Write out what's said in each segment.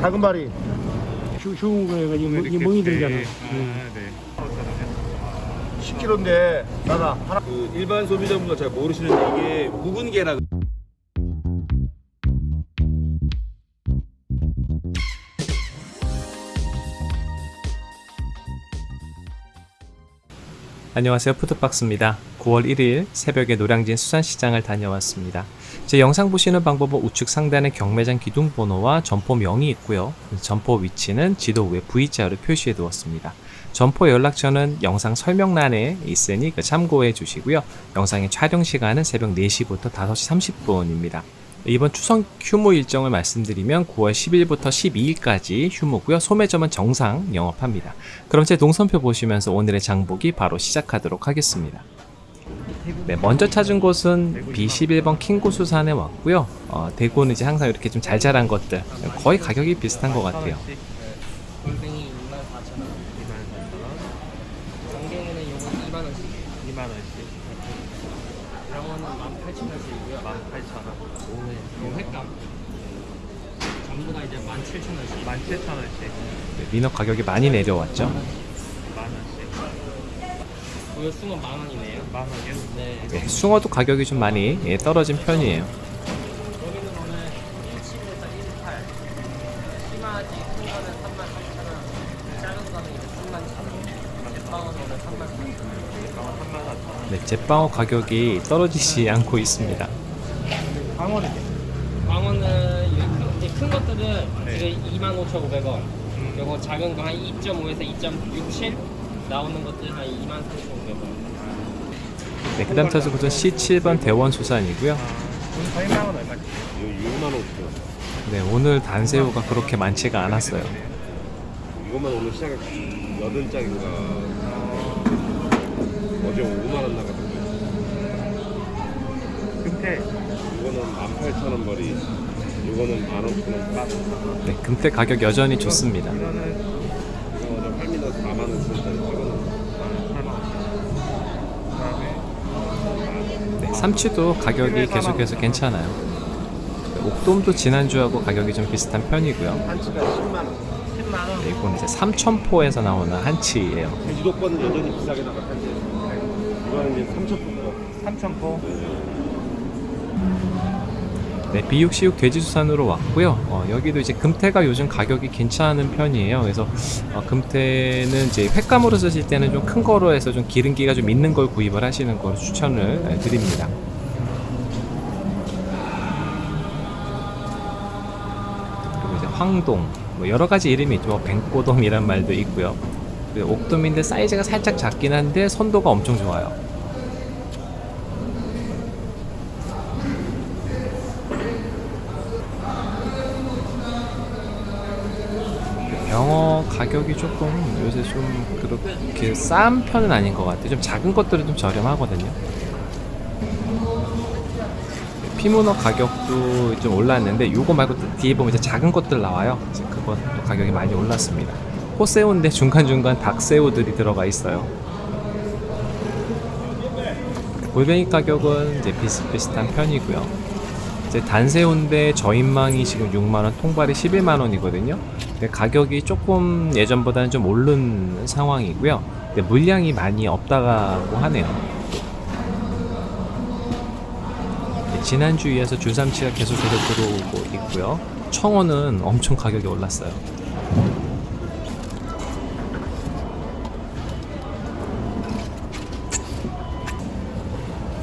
다금바리 휴, 휴 그래가지고 뭐, 이 멍이 들잖아. 응. 네. 10kg인데 나나 하나 그 일반 소비자분들 잘 모르시는데 이게 묵은계라 안녕하세요 푸드박스입니다 9월 1일 새벽에 노량진 수산시장을 다녀왔습니다 제 영상 보시는 방법은 우측 상단에 경매장 기둥 번호와 점포명이 있고요 점포 위치는 지도 위에 V자로 표시해 두었습니다 점포 연락처는 영상 설명란에 있으니 그 참고해 주시고요 영상의 촬영 시간은 새벽 4시부터 5시 30분입니다 이번 추석 휴무 일정을 말씀드리면 9월 10일부터 12일까지 휴무고요. 소매점은 정상 영업합니다. 그럼 제 동선표 보시면서 오늘의 장보기 바로 시작하도록 하겠습니다. 네, 먼저 찾은 곳은 B11번 킹고수산에 왔고요. 어, 대구는 이제 항상 이렇게 좀 잘 자란 것들 거의 가격이 비슷한 것 같아요. 골뱅이 24,000원. 24,000원. 정갱이는 요거 2만 원씩. 2만 원씩. 병원은 18,000원씩이고요. 18,000원. 네. 요 횟감. 전부 다 이제 17,000원씩. 17,000원씩. 네, 민어 가격이 많이 내려왔죠. 만 원씩. 이거 숭어 만 원이네요. 만 원이요? 네. 네, 숭어도 가격이 좀 많이 예, 떨어진 편이에요. 여기는 오늘 17에서 18. 심하지 큰 거는 3만 3,000원. 작은 거는 이제 3만 1,000원. 대빵은 오늘 3만 4,000원. 대빵은 3만 4,000원. 네, 제빵어 가격이 떨어지지 않고 있습니다. 광어는 이게 큰, 이제 큰 것들은 지금 25,500원. 요거 작은 거 한 2.5에서 2.67 나오는 것들 한 23,500원. 네, 그 다음 찾은 곳은 C7번 대원 수산이고요. 6만 5천 네, 오늘 단새우가 그렇게 많지가 않았어요. 이것만 오늘 시작에 8장인가 어제 5만 원 나갔거든요 금태 이거는 18,000원 벌이 이거는 15,000원 값 네, 금태 가격 여전히 좋습니다. 이거 어제 할미나서 4만 원 쓰는데 이거는 8만 원 네, 삼치도 가격이 계속해서 괜찮아요. 네, 옥돔도 지난주하고 가격이 좀 비슷한 편이고요. 한치가 10만 원 네, 이건 이제 삼천포에서 나오는 한치예요. 제주도 거는 여전히 비싸게 나갔는데 이거는 이제 3,000원 3,000원 네, 비 육시육 돼지수산으로 왔고요. 어, 여기도 이제 금태가 요즘 가격이 괜찮은 편이에요. 그래서 어, 금태는 이제 횟감으로 쓰실 때는 좀 큰 거로 해서 좀 기름기가 좀 있는 걸 구입을 하시는 걸 추천을 예, 드립니다. 그리고 이제 황동, 뭐 여러 가지 이름이 있죠. 뭐 뱅꼬돔이란 말도 있고요. 그리고 옥돔인데 사이즈가 살짝 작긴 한데 선도가 엄청 좋아요. 병어 가격이 조금 요새 좀 그렇게 싼 편은 아닌 것 같아요. 좀 작은 것들은 좀 저렴하거든요. 피문어 가격도 좀 올랐는데 요거 말고 또 뒤에 보면 이제 작은 것들 나와요. 그것도 가격이 많이 올랐습니다. 호새우인데 중간중간 닭새우들이 들어가 있어요. 골뱅이 가격은 이제 비슷비슷한 편이고요. 이제 단새우인데 저인망이 지금 6만원, 통발이 11만원이거든요. 근데 가격이 조금 예전보다는 좀 오른 상황이고요. 근데 물량이 많이 없다고 하네요. 네, 지난주 이어서 줄삼치가 계속해서 들어오고 있고요. 청어는 엄청 가격이 올랐어요.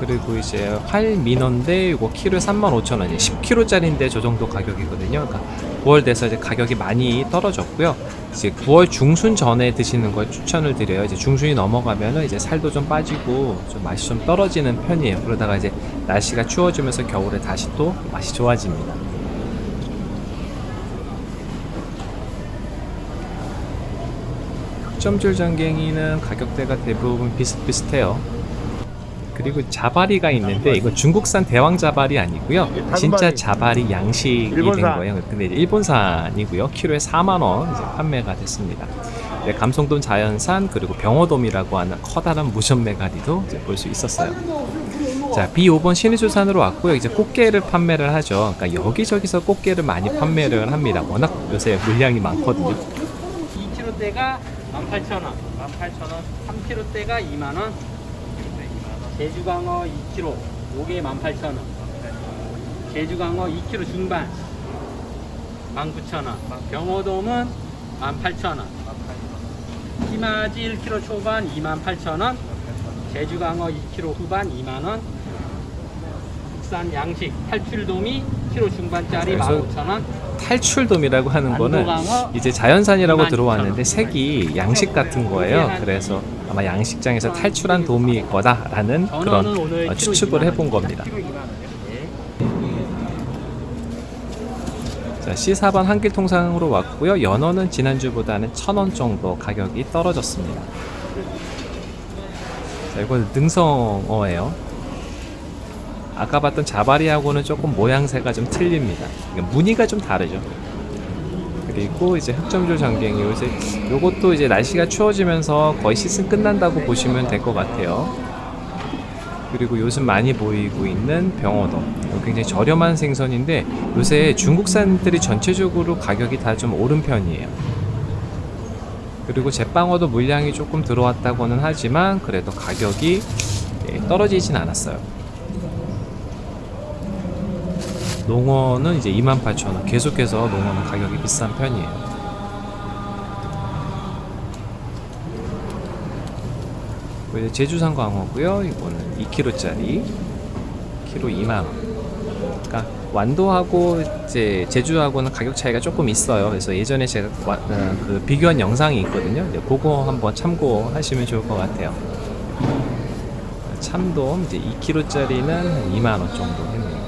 그리고 이제 활 민어인데 이거 키로에 35,000원이 10kg짜리인데 저 정도 가격이거든요. 그러니까 9월 돼서 이제 가격이 많이 떨어졌고요. 이제 9월 중순 전에 드시는 걸 추천을 드려요. 이제 중순이 넘어가면은 이제 살도 좀 빠지고 좀 맛이 좀 떨어지는 편이에요. 그러다가 이제 날씨가 추워지면서 겨울에 다시 또 맛이 좋아집니다. 흑점줄 장갱이는 가격대가 대부분 비슷비슷해요. 그리고 자바리가 있는데 이건 중국산 대왕 자바리 아니고요. 진짜 자바리 양식이 된. 거예요. 근데 이제 일본산이고요. 키로에 4만 원 이제 판매가 됐습니다. 네, 감성돔 자연산 그리고 병어돔이라고 하는 커다란 무션 메가리도 볼 수 있었어요. 자, B5번 신의주산으로 왔고요. 이제 꽃게를 판매를 하죠. 그러니까 여기저기서 꽃게를 많이 판매를 합니다. 워낙 요새 물량이 많거든요. 2kg대가 18,000원, 18,000원, 3kg대가 2만원, 제주강어 2kg, 요게 18,000원, 제주강어 2kg 중반, 19,000원, 병어돔은 18,000원, 희마지 1kg 초반 28,000원, 제주강어 2kg 후반 2만원, 국산 양식 탈출돔이 키로 중반짜리 그래서 15,000원, 탈출돔이라고 하는 거는 이제 자연산이라고 22,000원. 들어왔는데 색이 양식 같은 거예요. 그래서 아마 양식장에서 탈출한 돔일 거다라는 그런 어, 추측을 2만 해본. 겁니다. 키로 2만 원이요. 예. 자, C4번 한길 통상으로 왔고요. 연어는 지난주보다는 1,000원 정도 가격이 떨어졌습니다. 자, 이건 능성어예요. 아까 봤던 자바리하고는 조금 모양새가 좀 틀립니다. 무늬가 좀 다르죠. 그리고 이제 흑점조 장갱이 요새 요것도 이제 날씨가 추워지면서 거의 시즌 끝난다고 보시면 될 것 같아요. 그리고 요즘 많이 보이고 있는 이거 굉장히 저렴한 생선인데 요새 중국산들이 전체적으로 가격이 다 좀 오른 편이에요. 그리고 제빵어도 물량이 조금 들어왔다고는 하지만 그래도 가격이 예, 떨어지진 않았어요 농어는 이제 28,000원 계속해서 농어는 가격이 비싼 편이에요 이제 제주산 광어고요. 이거는 2kg짜리 키로 2만 원. 그러니까 완도하고 이제 제주하고는 가격 차이가 조금 있어요. 그래서 예전에 제가 와- 어, 그 비교한 영상이 있거든요. 이제 그거 한번 참고하시면 좋을 것 같아요. 참돔 이제 2kg짜리는 2만 원 정도 했네요.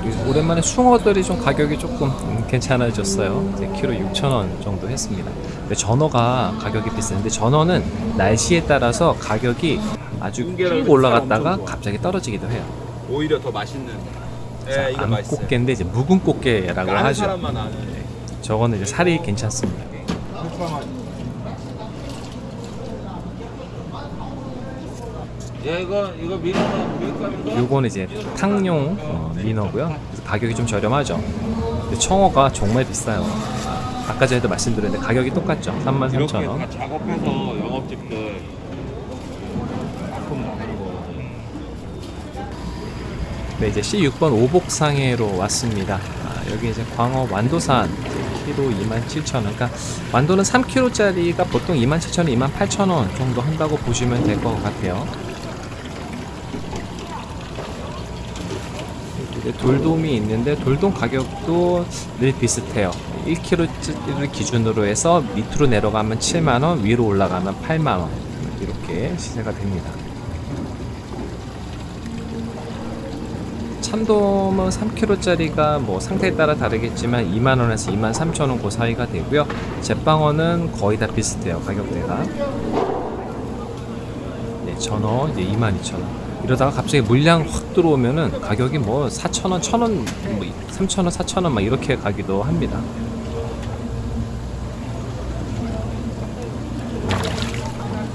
그리고 오랜만에 숭어들이 좀 가격이 조금 음, 괜찮아졌어요. 이제 키로 6,000원 정도 했습니다. 전어가 가격이 비싼데 전어는 날씨에 따라서 가격이 아주 쭉 올라갔다가 갑자기 떨어지기도 해요. 오히려 더 맛있는. 자, 예, 맛있어요. 암꽃게인데 이제 묵은 꽃게라고 하죠. 아는. 저거는 이제 살이 괜찮습니다. 야 이거 이거 미는 밀가루인가? 요거는 이제 탕용 어, 민어고요. 그래서 가격이 좀 저렴하죠. 근데 청어가 정말 비싸요. 아까 전에도 말씀드렸는데 가격이 똑같죠. 33,000원. 이렇게 다 작업해서 영업직들 납품 나가는 거. 네, 이제 C6번 오복상해로 왔습니다. 아, 여기 이제 광어 완도산 키로 27,000원. 그러니까 완도는 3kg짜리가 보통 27,000원, 28,000원 정도 한다고 보시면 될 것 같아요. 돌돔이 있는데 돌돔 가격도 늘 비슷해요. 1kg를 기준으로 해서 밑으로 내려가면 7만원, 위로 올라가면 8만원 이렇게 시세가 됩니다. 참돔은 3kg짜리가 뭐 상태에 따라 다르겠지만 2만원에서 2만 3천원 그 사이가 되고요. 제빵어는 거의 다 비슷해요. 가격대가. 네, 전어 이제 22,000원. 이러다가 갑자기 물량 확 들어오면은 가격이 뭐 4,000원, 1,000원, 뭐 3,000원, 4,000원 막 이렇게 가기도 합니다.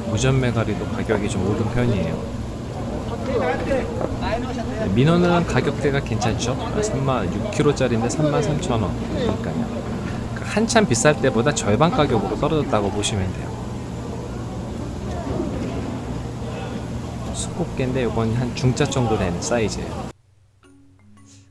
무전매가리도 가격이 좀 오른 편이에요. 네, 민어는 가격대가 괜찮죠? 3만 6kg짜리인데 33,000원. 그러니까요. 그 한참 비쌀 때보다 절반 가격으로 떨어졌다고 보시면 돼요. 수꽃게인데 이건 한 중짜 정도 되는 사이즈예요.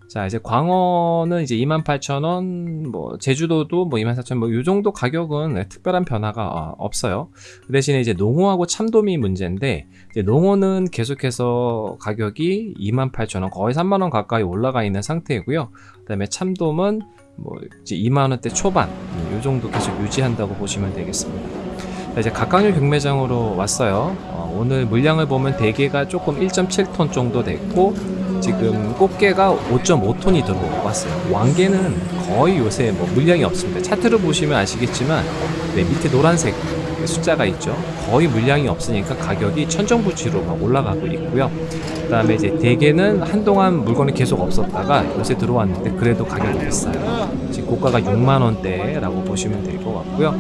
자 이제 광어는 이제 28,000원, 뭐 제주도도 뭐 24,000원, 뭐요 정도 가격은 네, 특별한 변화가 어, 없어요. 그 대신에 이제 농어하고 참돔이 문제인데 농어는 계속해서 가격이 28,000원, 거의 3만 원 가까이 올라가 있는 상태이고요. 그 다음에 참돔은 뭐 이제 2만 원대 초반, 요 정도 계속 유지한다고 보시면 되겠습니다. 자, 이제 각각류 경매장으로 왔어요. 어, 오늘 물량을 보면 대게가 조금 1.7톤 정도 됐고 지금 꽃게가 5.5톤이 들어왔어요. 왕게는 거의 요새 뭐 물량이 없습니다. 차트를 보시면 아시겠지만 네, 밑에 노란색 숫자가 있죠. 거의 물량이 없으니까 가격이 천정부지로 막 올라가고 있고요. 그 다음에 이제 대게는 한동안 물건이 계속 없었다가 요새 들어왔는데 그래도 가격이 비싸요. 고가가 6만 원대라고 보시면 될 것 같고요.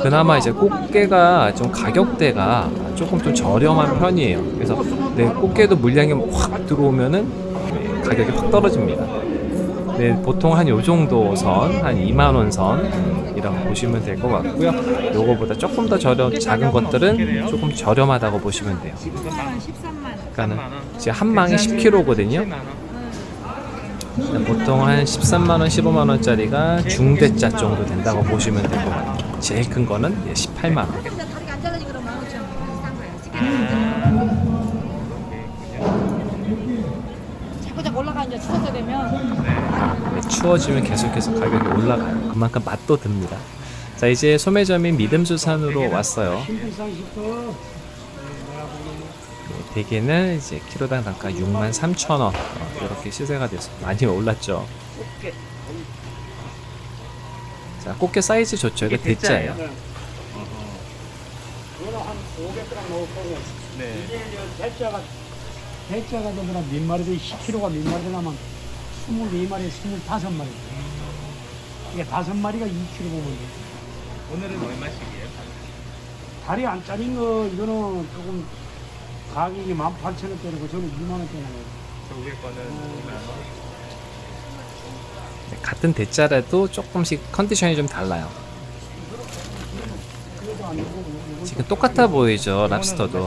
그나마 이제 꽃게가 좀 가격대가 조금 좀 저렴한 편이에요. 그래서 네, 꽃게도 물량이 확 들어오면은 네, 가격이 확 떨어집니다. 네, 보통 한 요 정도 선, 한 2만 원 선이라고 보시면 될 것 같고요. 요거보다 조금 더 저렴, 작은 것들은 조금 저렴하다고 보시면 돼요. 13만 원, 13만. 그러니까는 지금 한 망에 10kg거든요. 보통 한 13만 원, 15만 원짜리가 중대짜 정도 된다고 보시면 될 것 같아요. 제일 큰 거는 18만 원. 근데 다리가 안 잘라지 그러면 만 오천 원. 싼 거야. 시계는 자꾸 자꾸 올라가 이제 추워서 되면 네, 추워지면 계속해서 가격이 올라가요. 그만큼 맛도 듭니다. 자 이제 소매점인 믿음수산으로 왔어요. 네, 대게는 이제 키로당 단가 6만 3천 원 어, 이렇게 시세가 돼서 많이 올랐죠. 자 꽃게 사이즈 좋죠. 이거 대짜예요. 이거는 한 500g 넣을 거고. 네. 이제 대짜가 대짜가 되면 몇 마리 돼? 10kg가 몇 마리 되냐면 24마리, 25마리. 이게 다섯 마리가 2kg 보면 돼. 오늘은 얼마씩이에요? 다리 안 짜린 거 이거는 조금 가격이 18,000원대고 저는 2만 원대는 저 위에 거는 2만 원. 네, 같은 대짜라도 조금씩 컨디션이 좀 달라요. 지금 똑같아 보이죠 랍스터도.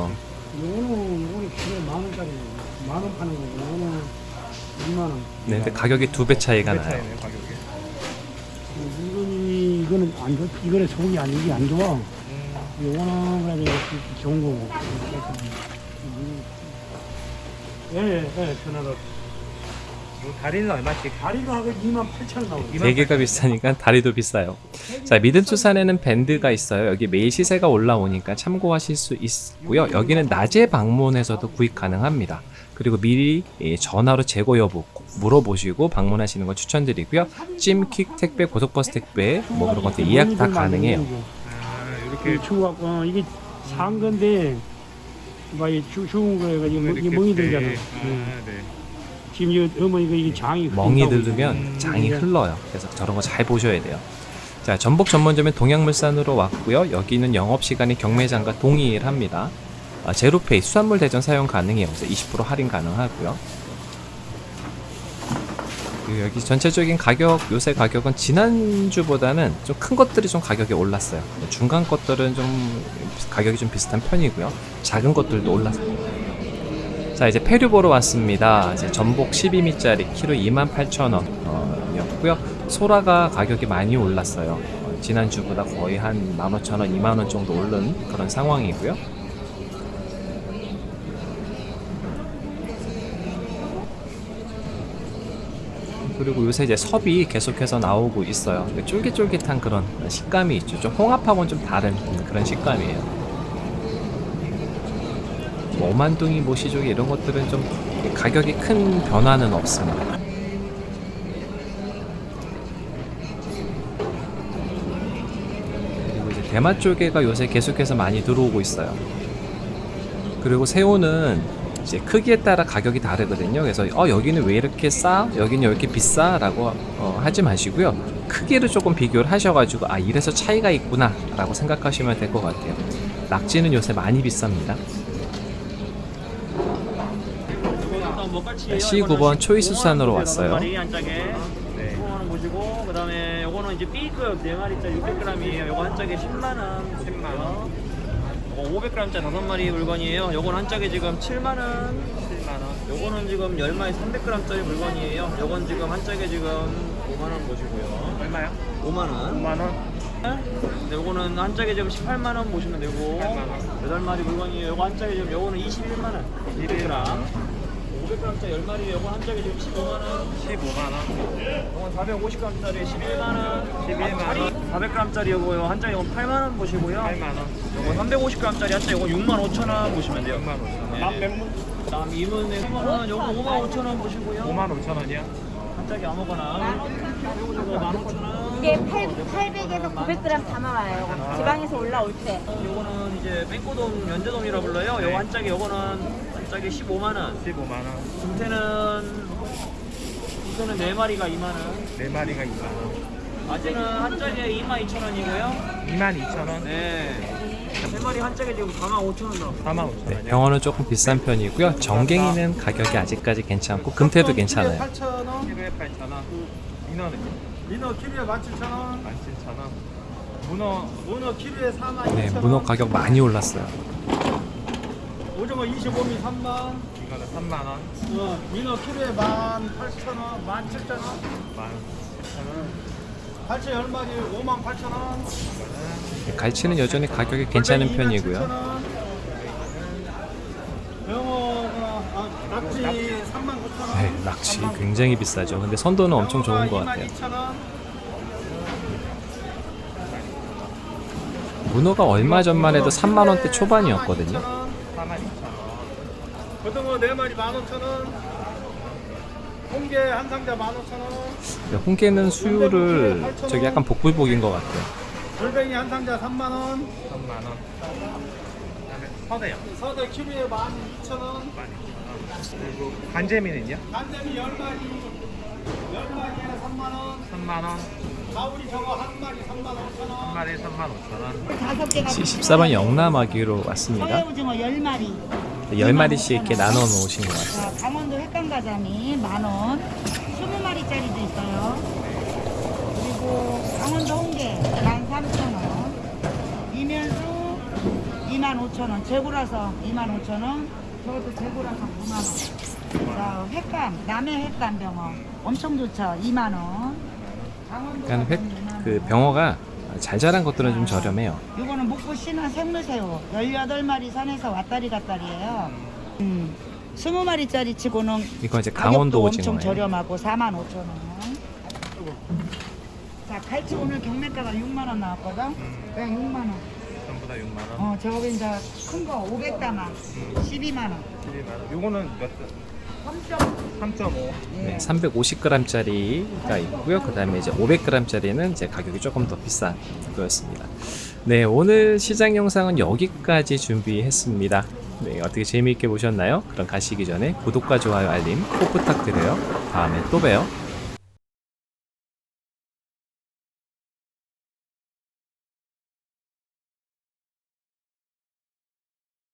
요거는 요거는 키로에 만 원짜리 만원 파는 거고 요거는 2만 원. 네, 근데 가격이 두 배 차이가 나요. 가격이. 이거는 이거는 안 좋. 이거는 속이 안 이게 안 좋아. 요거는 그래도 이렇게 좋은 거고. 예, 예, 예, 전화로. 뭐 다리는 얼마씩? 다리가 하고 2만 8천 원 나오고. 대게가 비싸니까 다리도 비싸요. 자, 믿음수산에는 밴드가 있어요. 여기 매일 시세가 올라오니까 참고하실 수 있고요. 여기는 낮에 방문해서도 구입 가능합니다. 그리고 미리 예, 전화로 재고 여부 꼭 물어보시고 방문하시는 거 추천드리고요. 찜킥 택배, 고속버스 택배 뭐 그런 것들 예약 다 가능해요. 아, 이렇게 추워갖고 어, 이게 산 건데 막이 추운 거가지고 이 멍이 배- 들잖아. 예. 아, 네. 지금 이 어머니가 이게 장이 멍이 들으면 장이 음. 흘러요. 그래서 저런 거 잘 보셔야 돼요. 자, 전복 전문점인 동양물산으로 왔고요. 여기는 영업시간이 경매장과 동일합니다. 아, 제로페이 수산물 대전 사용 가능해요. 그래서 20% 할인 가능하고요. 그리고 여기 전체적인 가격, 요새 가격은 지난주보다는 좀 큰 것들이 좀 가격이 올랐어요. 중간 것들은 좀 가격이 좀 비슷한 편이고요. 작은 것들도 올랐어요. 자 이제 페류 보러 왔습니다. 이제 전복 12미짜리 키로 28,000원 이었고요. 소라가 가격이 많이 올랐어요. 어, 지난주보다 거의 한 15,000원, 2만원 정도 오른 그런 상황이고요. 그리고 요새 이제 섭이 계속해서 나오고 있어요. 쫄깃쫄깃한 그런 식감이 있죠. 좀 홍합하고는 좀 다른 그런 식감이에요. 뭐 오만둥이 모시조개 이런 것들은 좀 가격이 큰 변화는 없습니다. 그리고 이제 대마 조개가 요새 계속해서 많이 들어오고 있어요. 그리고 새우는 이제 크기에 따라 가격이 다르거든요. 그래서 어 여기는 왜 이렇게 싸? 여기는 왜 이렇게 비싸?라고 어, 하지 마시고요. 크기를 조금 비교를 하셔가지고 아 이래서 차이가 있구나 라고 생각하시면 될 것 같아요. 낙지는 요새 많이 비쌉니다. 네, C9번 초이스 수산으로 왔어요. 짝에 네. 그다음에 요거는 이제 B급 네 마리짜리 600g이에요. 요거 한 짝에 10만 원, 10만 원. 요거 500g짜리 다섯 마리 물건이에요. 요건 한 짝에 지금 7만 원, 7만 원. 요거는 지금 10마리 300g짜리 물건이에요. 요건 지금 한 짝에 지금 5만 원 보시고요. 얼마요? 5만 원. 5만 원. 근데 요거는 한 짝에 지금 18만 원 보시면 되고 18만 8마리 물건이에요. 요거 한 짝에 지금 요거는 21만 원. 200g. 500g짜리 10마리 요거 한 짝에 지금 15만 원. 15만 원. 이건 450g짜리 11만 원. 11만 원. 400g짜리 요거 한 짝에 이건 8만 원 보시고요. 8만 원. 요거 350g짜리 한 짝에 이거 6만 5천 원 보시면 돼요. 6만 5천 원. 네. 다음 이문에 3만 원, 요거 5만 5천 원 보시고요. 5만 5천 원이야? 한 짝에 아무거나. 요거 저거 1만 5천 원. 이게 8, 800에서 900g 다 나와요. 지방에서 올라올 때. 요거는 이제 뺑꼬돔 연제돔이라 불러요. 요거 한 짝에 요거는 한 짝에 15만 원. 15만 원. 중태는 이거는 네 마리가 2만 원. 네 마리가 2만 원. 아재는 한 짝에 2만 2천 원이고요. 2만 2천 원. 네. 세 마리 한 짝에 지금 4만 5천 원 나와. 4만 5천 네, 원. 병어는 조금 비싼 편이고요. 정갱이는 가격이 아직까지 괜찮고 금태도 괜찮아요. 8,000원. 키로에 8,000원. 민어는요? 민어 키로에 17,000원, 17,000원. 문어 문어 키로에 4만 네, 문어 가격 많이 올랐어요. 오징어 25미 3만, 이거는 3만 원. 어, 민어 키로에 18,000원, 17,000원, 17,000원. 갈치 10마리 5만 8천원 네, 갈치는 여전히 가격이 괜찮은 편이고요. 아, 낙지 3만 9천원 네, 낚시 굉장히 비싸죠. 근데 선도는 엄청 좋은 것 같아요. 2만 문어가 얼마 전만 해도 3만 원대 초반이었거든요. 4만 2천 원. 고등어 4마리 15,000원 홍게 한 상자 15,000원 근데 홍게는 수율을 저기 약간 복불복인 것 같아요. 골뱅이 한 상자 3만원 3만 원. 그다음에 서대요. 서대 키로에 12,000원 12,000원. 그리고 간재미는요? 간대미 10마리 10마리에 3만원 3만 원. 가오리 저거 한 마리 3만 5천원 한 마리에 3만 5천 원. 다섯 개가 14번 영남아기로 왔습니다. 서해 오징어 10마리. 10마리씩 이렇게 나눠 놓으신 것 같아요. 자, 강원도 횟감가자미 만원. 20마리짜리도 있어요. 그리고 강원도 홍게 13,000원. 이면수 25,000원. 재고라서 25,000원. 저것도 재고라서 9만원. 자, 횟감, 남해 횟감 병어. 엄청 좋죠. 2만원. 강원도 그러니까 회, 횟감 2만 원. 그 병어가 잘 자란 것들은 좀 저렴해요. 이거는 먹고 씨는 생물새우 18마리 산에서 왔다리 갔다리예요. 음. 20마리짜리 치고는 이거 이제 강원도 가격도 엄청. 저렴하고 4만 5천 원. 자, 갈치 오늘 경매가가 6만 원 나왔거든. 그냥 6만 원. 전부 다 6만 원. 어, 저거 이제 큰 거 500다마 12만 원. 12만 원. 요거는 몇 점? 3.5. 네, 350g짜리가 있고요. 그 다음에 이제 500g짜리는 이제 가격이 조금 더 비싼 거였습니다. 네, 오늘 시장 영상은 여기까지 준비했습니다. 네, 어떻게 재미있게 보셨나요? 그럼 가시기 전에 구독과 좋아요, 알림 꼭 부탁드려요. 다음에 또 봬요.